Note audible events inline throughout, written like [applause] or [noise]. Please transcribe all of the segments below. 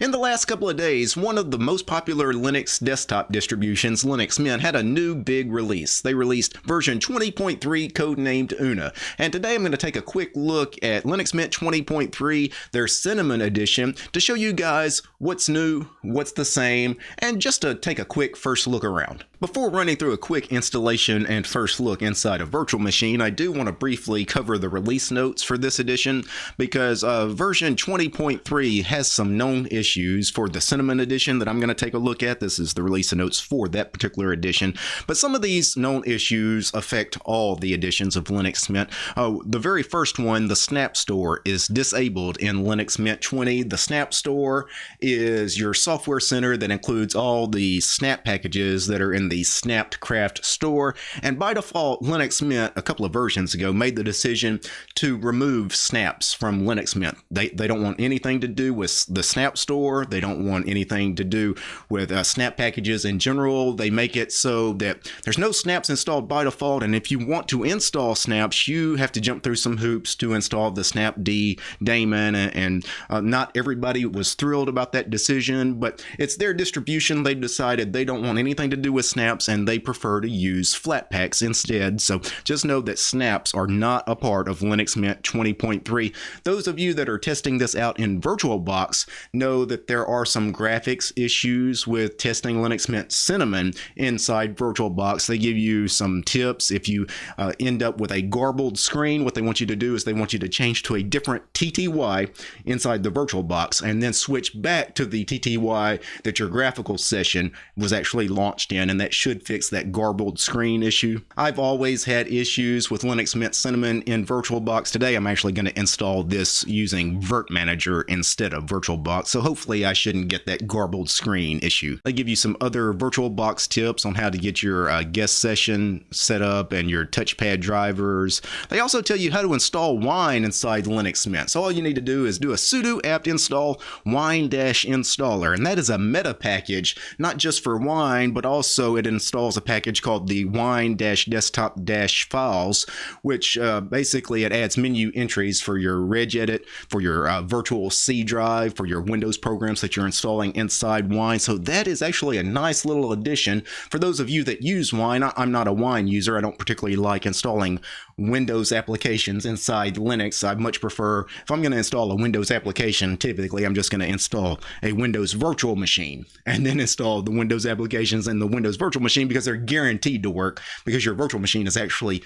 In the last couple of days, one of the most popular Linux desktop distributions, Linux Mint, had a new big release. They released version 20.3 codenamed Una. And today I'm going to take a quick look at Linux Mint 20.3, their Cinnamon edition, to show you guys what's new, what's the same, and just to take a quick first look around. Before running through a quick installation and first look inside a virtual machine, I do want to briefly cover the release notes for this edition because uh, version 20.3 has some known issues for the Cinnamon edition that I'm going to take a look at. This is the release notes for that particular edition, but some of these known issues affect all the editions of Linux Mint. Uh, the very first one, the Snap Store, is disabled in Linux Mint 20. The Snap Store is your software center that includes all the snap packages that are in the Snapcraft store. And by default, Linux Mint a couple of versions ago made the decision to remove snaps from Linux Mint. They, they don't want anything to do with the Snap store. They don't want anything to do with uh, snap packages in general. They make it so that there's no snaps installed by default. And if you want to install snaps, you have to jump through some hoops to install the snapd daemon. And, and uh, not everybody was thrilled about that decision, but it's their distribution. They decided they don't want anything to do with snaps snaps and they prefer to use Flatpaks instead. So just know that snaps are not a part of Linux Mint 20.3. Those of you that are testing this out in VirtualBox know that there are some graphics issues with testing Linux Mint Cinnamon inside VirtualBox. They give you some tips. If you uh, end up with a garbled screen, what they want you to do is they want you to change to a different TTY inside the VirtualBox and then switch back to the TTY that your graphical session was actually launched in. And that that should fix that garbled screen issue. I've always had issues with Linux Mint Cinnamon in VirtualBox. Today I'm actually going to install this using virt-manager instead of VirtualBox, so hopefully I shouldn't get that garbled screen issue. They give you some other VirtualBox tips on how to get your uh, guest session set up and your touchpad drivers. They also tell you how to install Wine inside Linux Mint. So all you need to do is do a sudo apt install wine-installer, and that is a meta package, not just for Wine, but also it installs a package called the wine-desktop-files, which uh, basically it adds menu entries for your regedit, for your uh, virtual C drive, for your Windows programs that you're installing inside Wine. So that is actually a nice little addition for those of you that use Wine. I'm not a Wine user. I don't particularly like installing Windows applications inside Linux. I much prefer, if I'm going to install a Windows application, typically I'm just going to install a Windows virtual machine and then install the Windows applications in the Windows virtual machine because they're guaranteed to work because your virtual machine is actually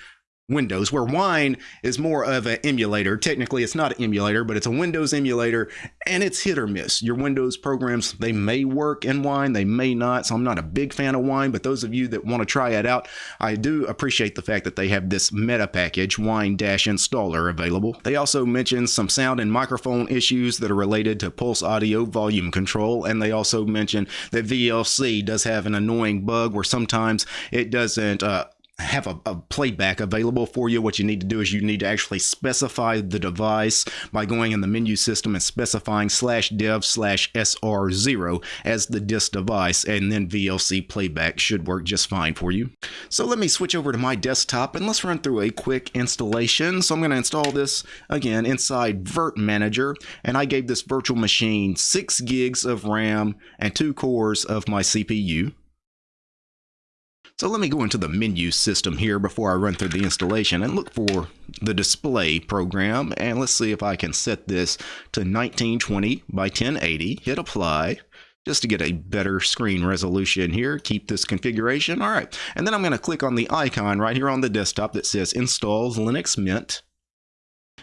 Windows, where Wine is more of an emulator. Technically, it's not an emulator, but it's a Windows emulator, and it's hit or miss. Your Windows programs, they may work in Wine, they may not, so I'm not a big fan of Wine, but those of you that want to try it out, I do appreciate the fact that they have this meta package, Wine-Installer, available. They also mention some sound and microphone issues that are related to Pulse Audio volume control, and they also mention that VLC does have an annoying bug where sometimes it doesn't uh, have a, a, playback available for you. What you need to do is you need to actually specify the device by going in the menu system and specifying slash dev slash SR0 as the disk device, and then VLC playback should work just fine for you. So let me switch over to my desktop and let's run through a quick installation. So I'm going to install this again inside virt-manager, and I gave this virtual machine 6 gigs of RAM and 2 cores of my CPU. So let me go into the menu system here before I run through the installation and look for the display program. And let's see if I can set this to 1920 by 1080. Hit apply just to get a better screen resolution here. Keep this configuration. All right. And then I'm going to click on the icon right here on the desktop that says installs Linux Mint.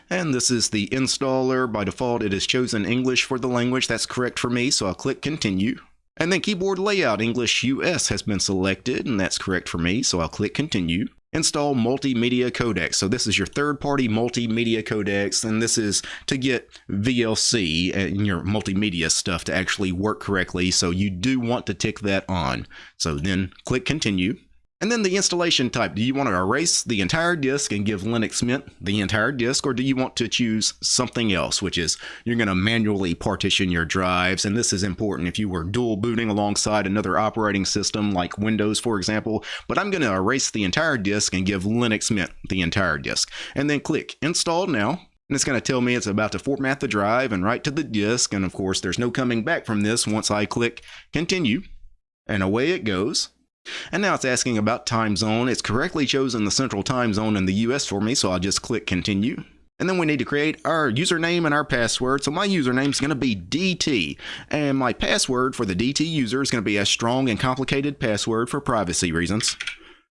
And this is the installer. By default, it has chosen English for the language. That's correct for me, so I'll click continue. And then keyboard layout English US has been selected, and that's correct for me, so I'll click continue. Install multimedia codecs. So this is your third-party multimedia codecs, and this is to get VLC and your multimedia stuff to actually work correctly. So you do want to tick that on. So then click continue. And then the installation type. Do you want to erase the entire disk and give Linux Mint the entire disk, or do you want to choose something else, which is you're going to manually partition your drives? And this is important if you were dual booting alongside another operating system like Windows, for example. But I'm going to erase the entire disk and give Linux Mint the entire disk. And then click Install Now. And it's going to tell me it's about to format the drive and write to the disk. And of course, there's no coming back from this once I click continue. And away it goes. And now it's asking about time zone. It's correctly chosen the central time zone in the US for me, so I'll just click continue. And then we need to create our username and our password. So my username is going to be DT. And my password for the DT user is going to be a strong and complicated password for privacy reasons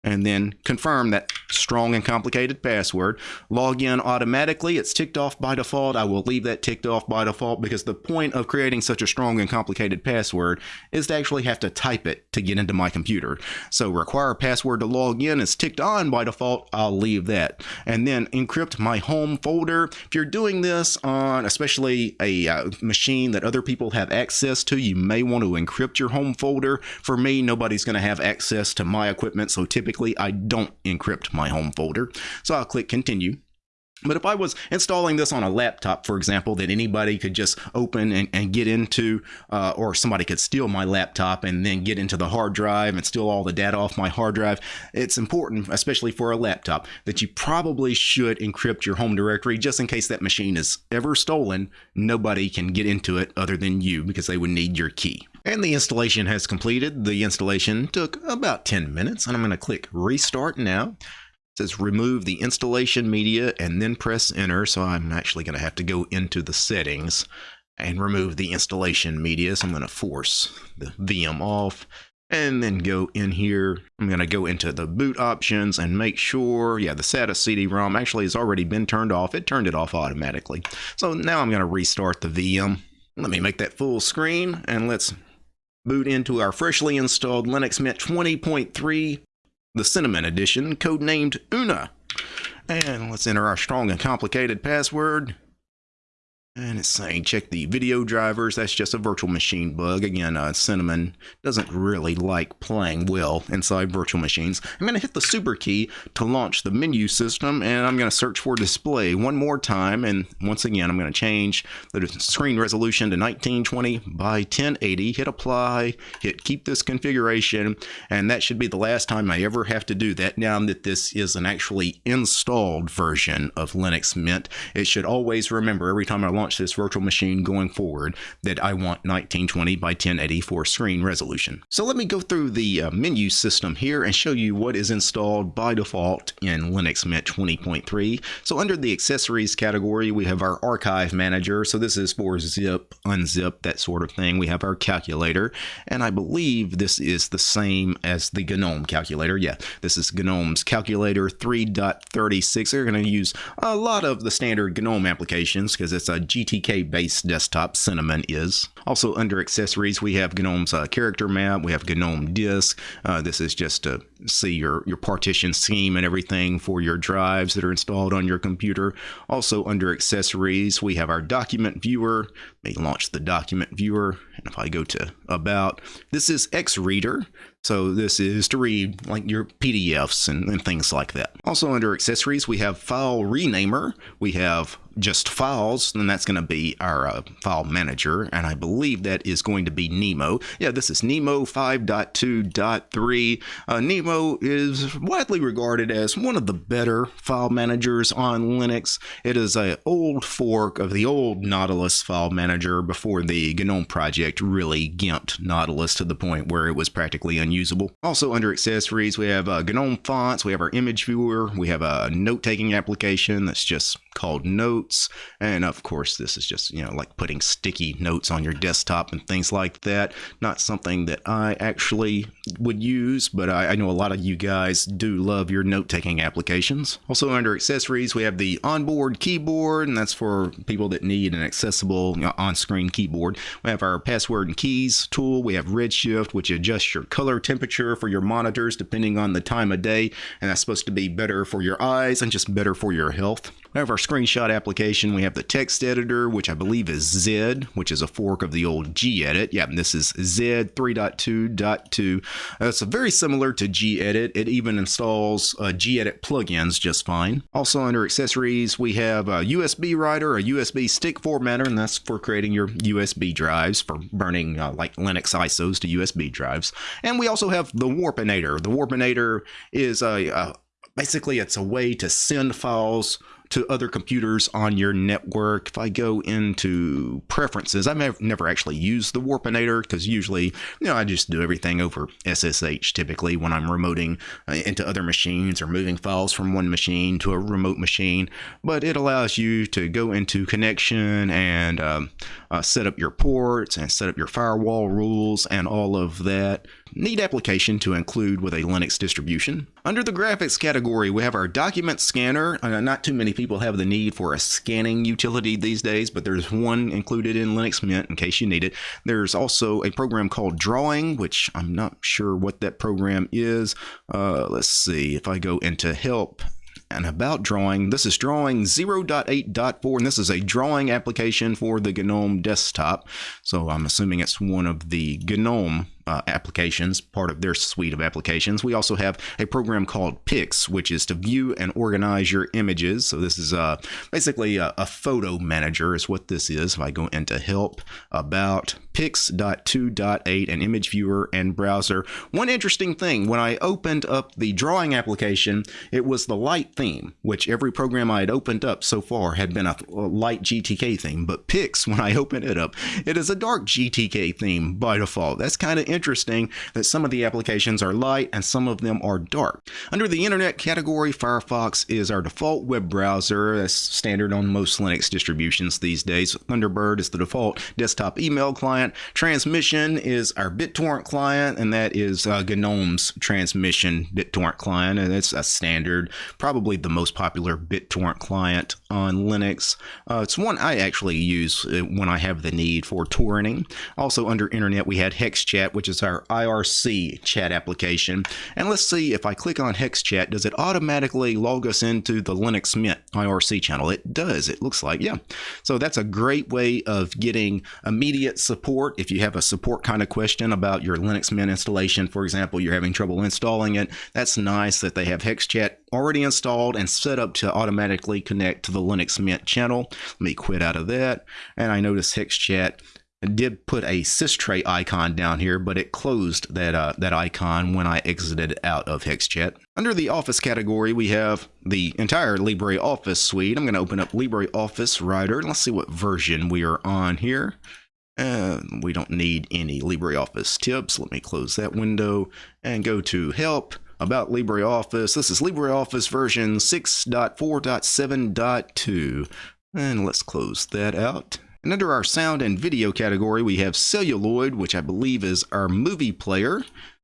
and then confirm that strong and complicated password. Log in automatically. It's ticked off by default. I will leave that ticked off by default because the point of creating such a strong and complicated password is to actually have to type it to get into my computer. So require password to log in is ticked on by default. I'll leave that. And then encrypt my home folder. If you're doing this on especially a uh, machine that other people have access to, you may want to encrypt your home folder. For me, nobody's going to have access to my equipment, so typically typically I don't encrypt my home folder. So I'll click continue. But if I was installing this on a laptop, for example, that anybody could just open and, and get into, uh, or somebody could steal my laptop and then get into the hard drive and steal all the data off my hard drive, it's important, especially for a laptop, that you probably should encrypt your home directory just in case that machine is ever stolen. Nobody can get into it other than you because they would need your key. And the installation has completed. The installation took about 10 minutes, and I'm going to click Restart now. It says remove the installation media and then press enter. So I'm actually going to have to go into the settings and remove the installation media. So I'm going to force the VM off and then go in here. I'm going to go into the boot options and make sure, yeah, the SATA CD-ROM actually has already been turned off. It turned it off automatically. So now I'm going to restart the VM. Let me make that full screen and let's boot into our freshly installed Linux Mint 20.3, the Cinnamon edition, codenamed Una. And let's enter our strong and complicated password. And it's saying check the video drivers. That's just a virtual machine bug. Again, uh, Cinnamon doesn't really like playing well inside virtual machines. I'm going to hit the super key to launch the menu system and I'm going to search for display one more time. And once again, I'm going to change the screen resolution to 1920 by 1080. Hit apply, hit keep this configuration. And that should be the last time I ever have to do that. Now that this is an actually installed version of Linux Mint, it should always remember every time I launch launch this virtual machine going forward that I want 1920 by 1080 for screen resolution. So let me go through the uh, menu system here and show you what is installed by default in Linux Mint 20.3. So under the accessories category, we have our archive manager. So this is for zip, unzip, that sort of thing. We have our calculator, and I believe this is the same as the GNOME calculator. Yeah, this is GNOME's calculator 3.36. They're going to use a lot of the standard GNOME applications because it's a GTK based desktop Cinnamon is. Also under accessories, we have GNOME's uh, character map, we have GNOME disk. Uh, this is just to see your, your partition scheme and everything for your drives that are installed on your computer. Also under accessories, we have our document viewer. Let me launch the document viewer. And if I go to about, this is X Reader. So this is to read like your PDFs and, and, things like that. Also under accessories, we have file renamer. We have just files, and that's going to be our uh, file manager. And I believe that is going to be Nemo. Yeah, this is Nemo 5.2.3. Uh, Nemo is widely regarded as one of the better file managers on Linux. It is a old fork of the old Nautilus file manager before the GNOME project really gimped Nautilus to the point where it was practically unusable. Also under accessories, we have uh, GNOME fonts, we have our image viewer, we have a note-taking application that's just called Notes. And of course, this is just, you know, like putting sticky notes on your desktop and things like that. Not something that I actually would use, but I, I know a lot of you guys do love your note taking applications. Also, under accessories, we have the onboard keyboard, and that's for people that need an accessible you know, on screen keyboard. We have our password and keys tool. We have Redshift, which adjusts your color temperature for your monitors depending on the time of day, and that's supposed to be better for your eyes and just better for your health. We have our screenshot application. We have the text editor, which I believe is Xed, which is a fork of the old gedit. Yeah, this is Xed 3.2.2. Uh, it's very similar to gedit. It even installs uh, gedit plugins just fine. Also under accessories, we have a USB writer, a USB stick formatter, and that's for creating your USB drives for burning uh, like Linux ISOs to USB drives. And we also have the Warpinator. The Warpinator is a, a basically it's a way to send files to other computers on your network. If I go into preferences, I've never actually used the Warpinator because usually, you know, I just do everything over SSH typically when I'm remoting uh, into other machines or moving files from one machine to a remote machine. But it allows you to go into connection and um, uh, set up your ports and set up your firewall rules and all of that. Neat application to include with a Linux distribution. Under the graphics category, we have our document scanner. Uh, not too many people have the need for a scanning utility these days, but there's one included in Linux Mint in case you need it. There's also a program called Drawing, which I'm not sure what that program is. Uh, let's see if I go into Help and about drawing. This is drawing 0.8.4, and this is a drawing application for the GNOME desktop. So I'm assuming it's one of the GNOME uh, applications, part of their suite of applications. We also have a program called Pix, which is to view and organize your images. So this is uh, basically a, a, photo manager is what this is. If I go into help about pix.2.8 and image viewer and browser. One interesting thing, when I opened up the drawing application, it was the light theme, which every program I had opened up so far had been a, a light GTK theme. But Pix, [laughs] when I open it up, it is a dark GTK theme by default. That's kind of interesting that some of the applications are light and some of them are dark. Under the internet category, Firefox is our default web browser. That's standard on most Linux distributions these days. Thunderbird is the default desktop email client. Transmission is our BitTorrent client, and that is uh, GNOME's transmission BitTorrent client. And it's a standard, probably the most popular BitTorrent client on Linux. Uh, it's one I actually use uh, when I have the need for torrenting. Also under internet, we had HexChat, which is our IRC chat application. And let's see if I click on HexChat, does it automatically log us into the Linux Mint IRC channel? It does, it looks like, yeah. So that's a great way of getting immediate support. If you have a support kind of question about your Linux Mint installation, for example, you're having trouble installing it, that's nice that they have HexChat already installed and set up to automatically connect to the Linux Mint channel. Let me quit out of that. And I notice HexChat did put a systray icon down here, but it closed that uh, that icon when I exited out of HexChat. Under the Office category, we have the entire LibreOffice suite. I'm going to open up LibreOffice Writer. Let's see what version we are on here. Uh, we don't need any LibreOffice tips. Let me close that window and go to Help about LibreOffice. This is LibreOffice version 6.4.7.2. And let's close that out. And under our sound and video category, we have Celluloid, which I believe is our movie player.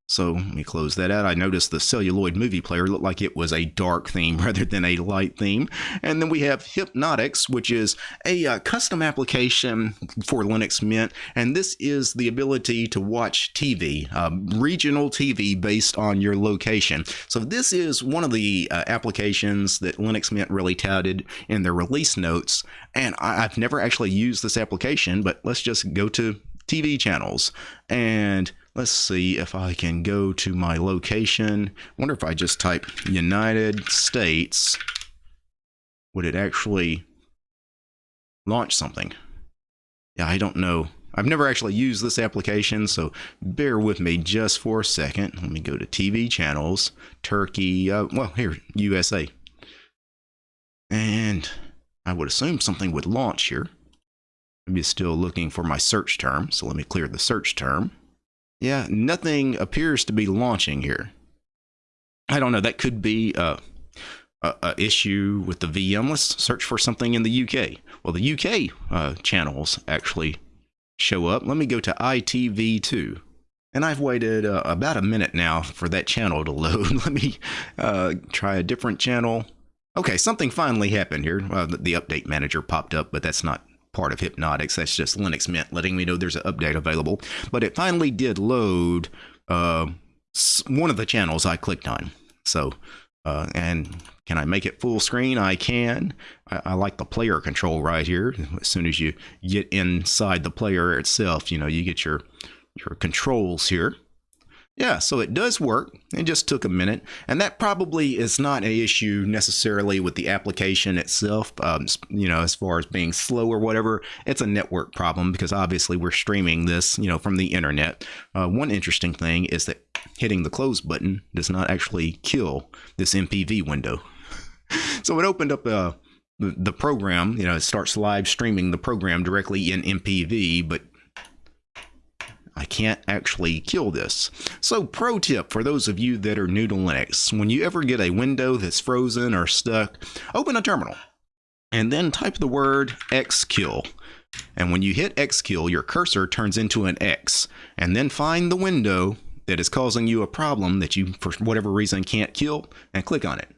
So let me close that out. I noticed the celluloid movie player looked like it was a dark theme [laughs] rather than a light theme. And then we have Hypnotix, which is a uh, custom application for Linux Mint. And this is the ability to watch TV, um, regional TV based on your location. So this is one of the uh, applications that Linux Mint really touted in their release notes. And I I've never actually used this application, but let's just go to TV channels and Let's see if I can go to my location. wonder if I just type United States, would it actually launch something? Yeah, I don't know. I've never actually used this application, so bear with me just for a second. Let me go to TV channels, Turkey, uh, well, here, USA. And I would assume something would launch here. Maybe it's still looking for my search term, so let me clear the search term. Yeah, nothing appears to be launching here. I don't know. That could be a, a, a issue with the VM. Let's search for something in the UK. Well, the UK uh, channels actually show up. Let me go to ITV2. And I've waited uh, about a minute now for that channel to load. [laughs] Let me uh, try a different channel. Okay, something finally happened here. the, the update manager popped up, but that's not part of Hypnotix. That's just Linux Mint letting me know there's an update available. But it finally did load uh, one of the channels I clicked on. So, uh, and can I make it full screen? I can. I, I, like the player control right here. As soon as you get inside the player itself, you know, you get your your controls here. Yeah, so it does work. It just took a minute. And that probably is not an issue necessarily with the application itself, um, you know, as far as being slow or whatever. It's a network problem because obviously we're streaming this, you know, from the internet. Uh, one interesting thing is that hitting the close button does not actually kill this MPV window. [laughs] so it opened up a the program, you know, it starts live streaming the program directly in MPV, but I can't actually kill this. So pro tip for those of you that are new to Linux, when you ever get a window that's frozen or stuck, open a terminal and then type the word xkill. And when you hit xkill, your cursor turns into an X, and then find the window that is causing you a problem that you, for whatever reason, can't kill, and click on it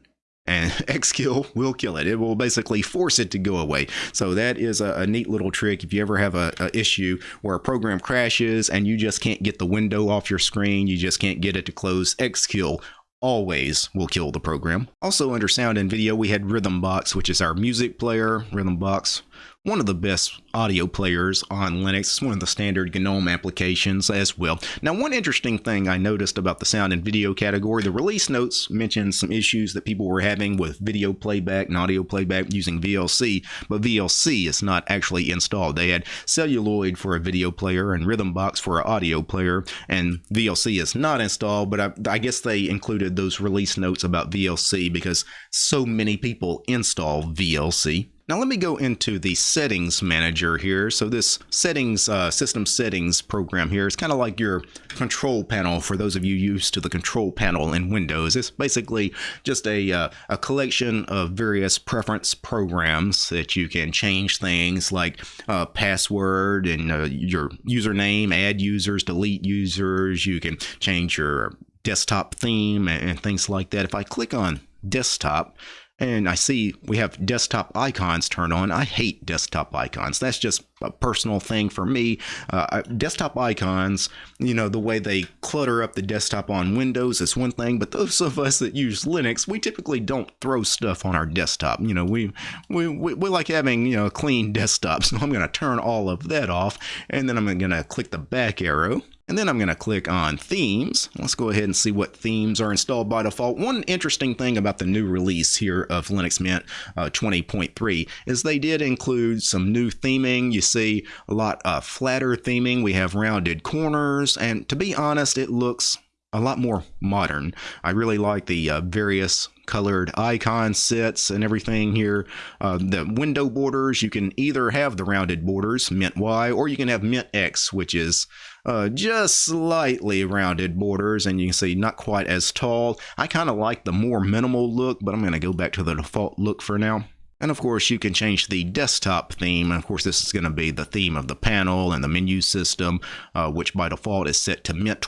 and [laughs] xkill will kill it. It will basically force it to go away. So that is a, a neat little trick. If you ever have a, a, issue where a program crashes and you just can't get the window off your screen, you just can't get it to close, xkill always will kill the program. Also under sound and video, we had Rhythmbox, which is our music player. Rhythmbox one of the best audio players on Linux. It's one of the standard GNOME applications as well. Now, one interesting thing I noticed about the sound and video category, the release notes mentioned some issues that people were having with video playback and audio playback using VLC, but VLC is not actually installed. They had Celluloid for a video player and Rhythmbox for an audio player, and VLC is not installed, but I, I guess they included those release notes about VLC because so many people install VLC. Now let me go into the settings manager here. So this settings, uh, system settings program here is kind of like your control panel for those of you used to the control panel in Windows. It's basically just a, uh, a collection of various preference programs that you can change things like uh, password and uh, your username, add users, delete users. You can change your desktop theme and, and things like that. If I click on desktop, and I see we have desktop icons turned on. I hate desktop icons. That's just a personal thing for me. Uh, desktop icons, you know, the way they clutter up the desktop on Windows is one thing, but those of us that use Linux, we typically don't throw stuff on our desktop. You know, we we, we, we like having, you know, a clean [laughs] desktop. So I'm going to turn all of that off, and then I'm going to click the back arrow and then I'm going to click on themes. Let's go ahead and see what themes are installed by default. One interesting thing about the new release here of Linux Mint uh, 20.3 is they did include some new theming. You see a lot of flatter theming. We have rounded corners. And to be honest, it looks a lot more modern. I really like the uh, various colored icon sets and everything here. Uh, the window borders, you can either have the rounded borders, Mint Y, or you can have Mint X, which is uh, just slightly rounded borders, and you can see not quite as tall. I kind of like the more minimal look, but I'm going to go back to the default look for now. And of course, you can change the desktop theme. And of course, this is going to be the theme of the panel and the menu system, uh, which by default is set to Mint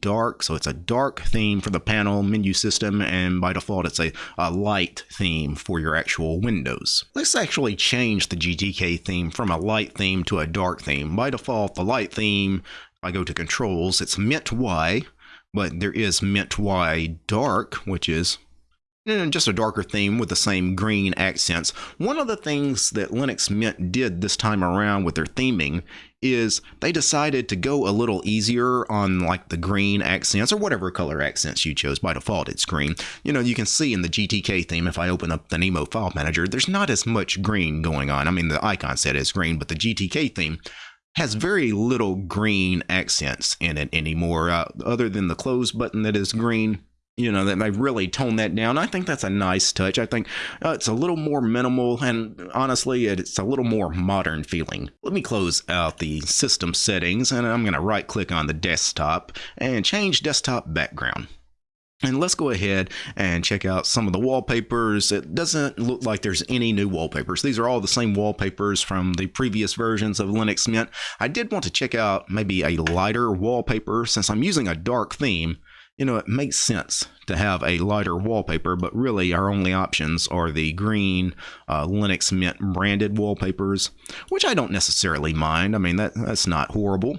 Dark. So it's a dark theme for the panel menu system, and by default, it's a, a light theme for your actual windows. Let's actually change the GTK theme from a light theme to a dark theme. By default, the light theme, I go to controls, it's Mint Y, but there is Mint Y Dark, which is just a darker theme with the same green accents. One of the things that Linux Mint did this time around with their theming is they decided to go a little easier on like the green accents or whatever color accents you chose. By default, it's green. You know, you can see in the GTK theme, if I open up the Nemo file manager, there's not as much green going on. I mean, the icon set is green, but the GTK theme has very little green accents in it anymore, uh, other than the close button that is green you know that they've really toned that down. I think that's a nice touch. I think uh, it's a little more minimal, and honestly, it's a little more modern feeling. Let me close out the system settings, and I'm going to right click on the desktop and change desktop background. And let's go ahead and check out some of the wallpapers. It doesn't look like there's any new wallpapers. These are all the same wallpapers from the previous versions of Linux Mint. I did want to check out maybe a lighter wallpaper since I'm using a dark theme you know, it makes sense to have a lighter wallpaper, but really our only options are the green uh, Linux Mint branded wallpapers, which I don't necessarily mind. I mean, that that's not horrible.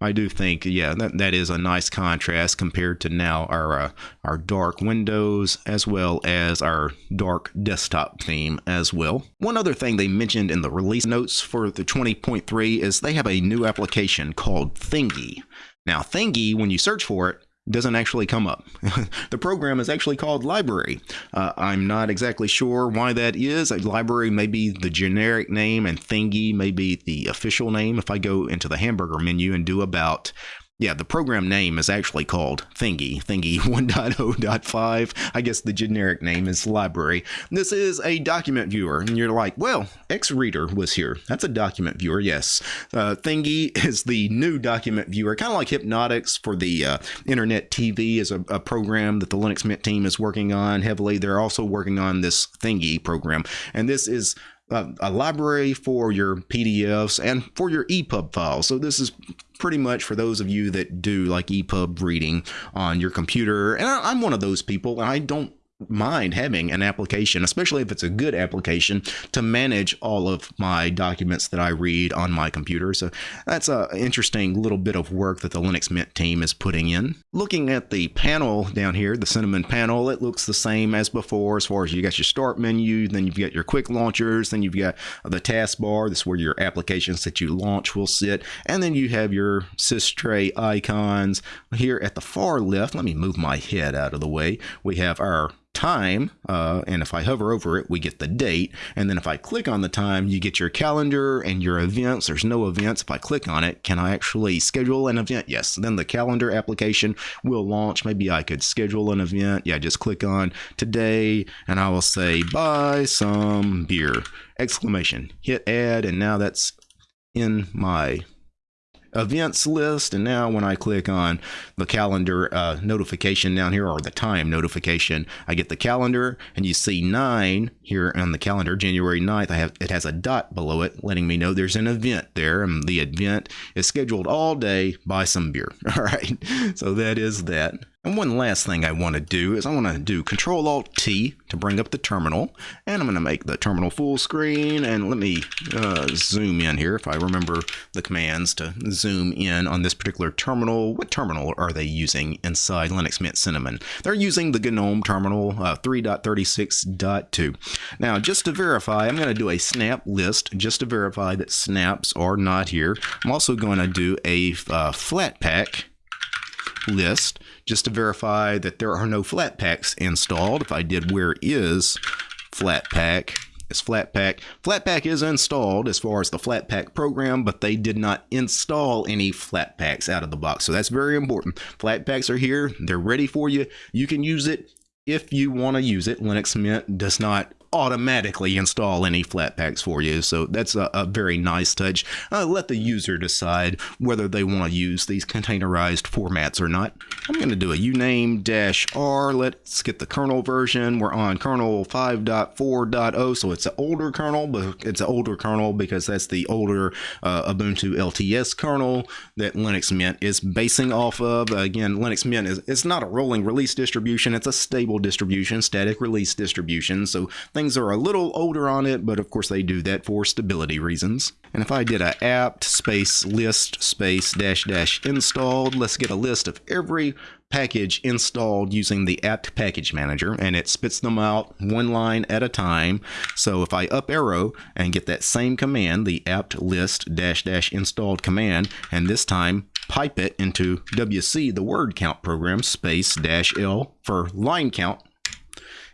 I do think, yeah, that, that is a nice contrast compared to now our uh, our dark windows as well as our dark desktop theme as well. One other thing they mentioned in the release notes for the 20.3 is they have a new application called Thingy. Now, Thingy, when you search for it, doesn't actually come up. [laughs] the program is actually called library. Uh, I'm not exactly sure why that is. A library may be the generic name and thingy may be the official name. If I go into the hamburger menu and do about, Yeah, the program name is actually called Thingy. Thingy [laughs] 1.0.5. I guess the generic name is library. This is a document viewer, and you're like, well, XReader was here. That's a document viewer, yes. Uh, Thingy [laughs] is the new document viewer, kind of like Hypnotix for the uh, Internet TV is a, a, program that the Linux Mint team is working on heavily. They're also working on this Thingy program, and this is a library for your PDFs and for your EPUB files. So this is pretty much for those of you that do like EPUB reading on your computer. And I'm one of those people, and I don't mind having an application, especially if it's a good application, to manage all of my documents that I read on my computer. So that's an interesting little bit of work that the Linux Mint team is putting in. Looking at the panel down here, the Cinnamon panel, it looks the same as before as far as you got your start menu, then you've got your quick launchers, then you've got the taskbar, this is where your applications that you launch will sit, and then you have your sys icons. Here at the far left, let me move my head out of the way, we have our time, uh, and if I hover over it, we get the date. And then if I click on the time, you get your calendar and your events. There's no events. If I click on it, can I actually schedule an event? Yes. Then the calendar application will launch. Maybe I could schedule an event. Yeah, just click on today, and I will say buy some beer! Exclamation. Hit add, and now that's in my events list. And now when I click on the calendar uh, notification down here or the time notification, I get the calendar and you see nine here on the calendar, January 9th. I have it has a dot below it letting me know there's an event there. And the event is scheduled all day buy some beer. [laughs] All right. So that is that. And one last thing I want to do is I want to do Control Alt T to bring up the terminal. And I'm going to make the terminal full screen. And let me uh, zoom in here if I remember the commands to zoom in on this particular terminal. What terminal are they using inside Linux Mint Cinnamon? They're using the GNOME terminal uh, 3.36.2. Now, just to verify, I'm going to do a snap list just to verify that snaps are not here. I'm also going to do a uh, Flatpak list just to verify that there are no Flatpaks installed. If I did where is Flatpak, it's Flatpak. Flatpak is installed as far as the Flatpak program, but they did not install any Flatpaks out of the box. So that's very important. Flatpaks are here. They're ready for you. You can use it if you want to use it. Linux Mint does not automatically install any Flatpaks for you. So that's a, a very nice touch. Uh, let the user decide whether they want to use these containerized formats or not. I'm going to do a uname-r. Let's get the kernel version. We're on kernel 5.4.0, so it's an older kernel, but it's an older kernel because that's the older uh, Ubuntu LTS kernel that Linux Mint is basing off of. Again, Linux Mint is it's not a rolling release distribution. It's a stable distribution, static release distribution. So Things are a little older on it, but of course they do that for stability reasons. And if I did a apt space list space dash dash installed, let's get a list of every package installed using the apt package manager and it spits them out one line at a time so if I up arrow and get that same command the apt list dash dash installed command and this time pipe it into WC the word count program space dash L for line count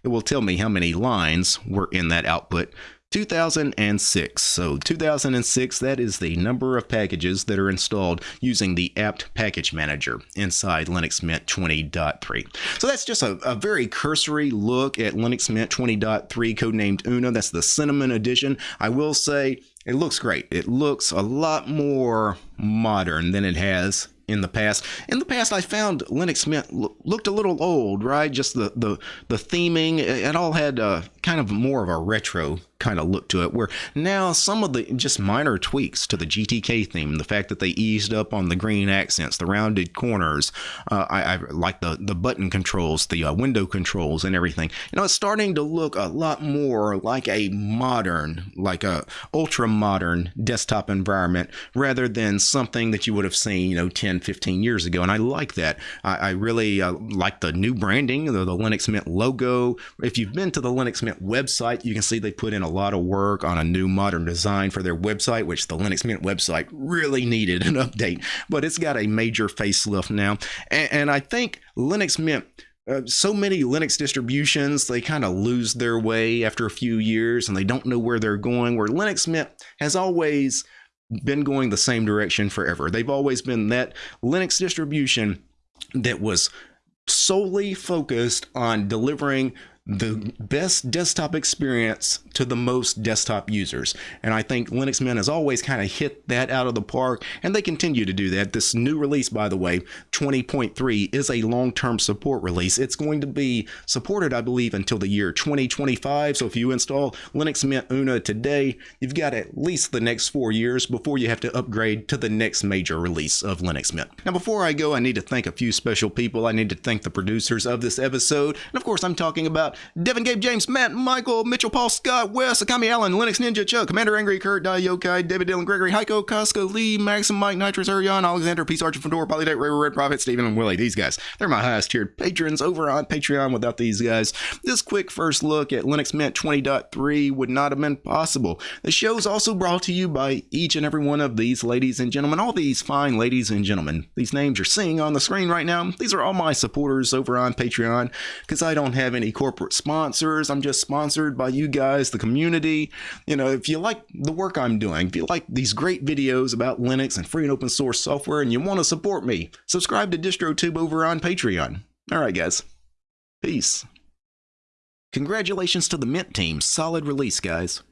it will tell me how many lines were in that output. 2006. So 2006, that is the number of packages that are installed using the apt package manager inside Linux Mint 20.3. So that's just a, a, very cursory look at Linux Mint 20.3 codenamed Una. That's the Cinnamon edition. I will say it looks great. It looks a lot more modern than it has in the past. In the past, I found Linux Mint looked a little old, right? Just the the the theming, it all had uh, kind of more of a retro kind of look to it. Where now some of the just minor tweaks to the GTK theme, the fact that they eased up on the green accents, the rounded corners, uh, I, I, like the the button controls, the uh, window controls, and everything. You know, it's starting to look a lot more like a modern, like a ultra modern desktop environment rather than something that you would have seen, you know, 10, 15 years ago. And I like that. I, I really uh, like the new branding, the, the Linux Mint logo. If you've been to the Linux Mint website, you can see they put in a lot of work on a new modern design for their website, which the Linux Mint website really needed an update, but it's got a major facelift now. And, and I think Linux Mint uh, so many Linux distributions, they kind of lose their way after a few years and they don't know where they're going. Where Linux Mint has always been going the same direction forever. They've always been that Linux distribution that was solely focused on delivering the best desktop experience to the most desktop users. And I think Linux Mint has always kind of hit that out of the park, and they continue to do that. This new release, by the way, 20.3, is a long term support release. It's going to be supported, I believe, until the year 2025. So if you install Linux Mint Una today, you've got at least the next four years before you have to upgrade to the next major release of Linux Mint. Now, before I go, I need to thank a few special people. I need to thank the producers of this episode. And of course, I'm talking about Devin, Gabe, James, Matt, Michael, Mitchell, Paul, Scott, Wes, Akami, Allen, Linux Ninja, Chuck, Commander Angry, Kurt, Dai, Yokai, David, Dylan, Gregory, Heiko, Casca, Lee, Maxim, Mike, Nitrous, Arion, Alexander, Peace Archer, Fedora, Polydate, Ray, Red Prophet, Steven, and Willie. These guys, they're my highest tiered patrons over on Patreon. Without these guys, this quick first look at Linux Mint 20.3 would not have been possible. The show is also brought to you by each and every one of these ladies and gentlemen, all these fine ladies and gentlemen. These names you're seeing on the screen right now, these are all my supporters over on Patreon because I don't have any corporate sponsors. I'm just sponsored by you guys, the community. You know, if you like the work I'm doing, if you like these great videos about Linux and free and open source software and you want to support me, subscribe to DistroTube over on Patreon. All right, guys. Peace. Congratulations to the Mint team. Solid release, guys.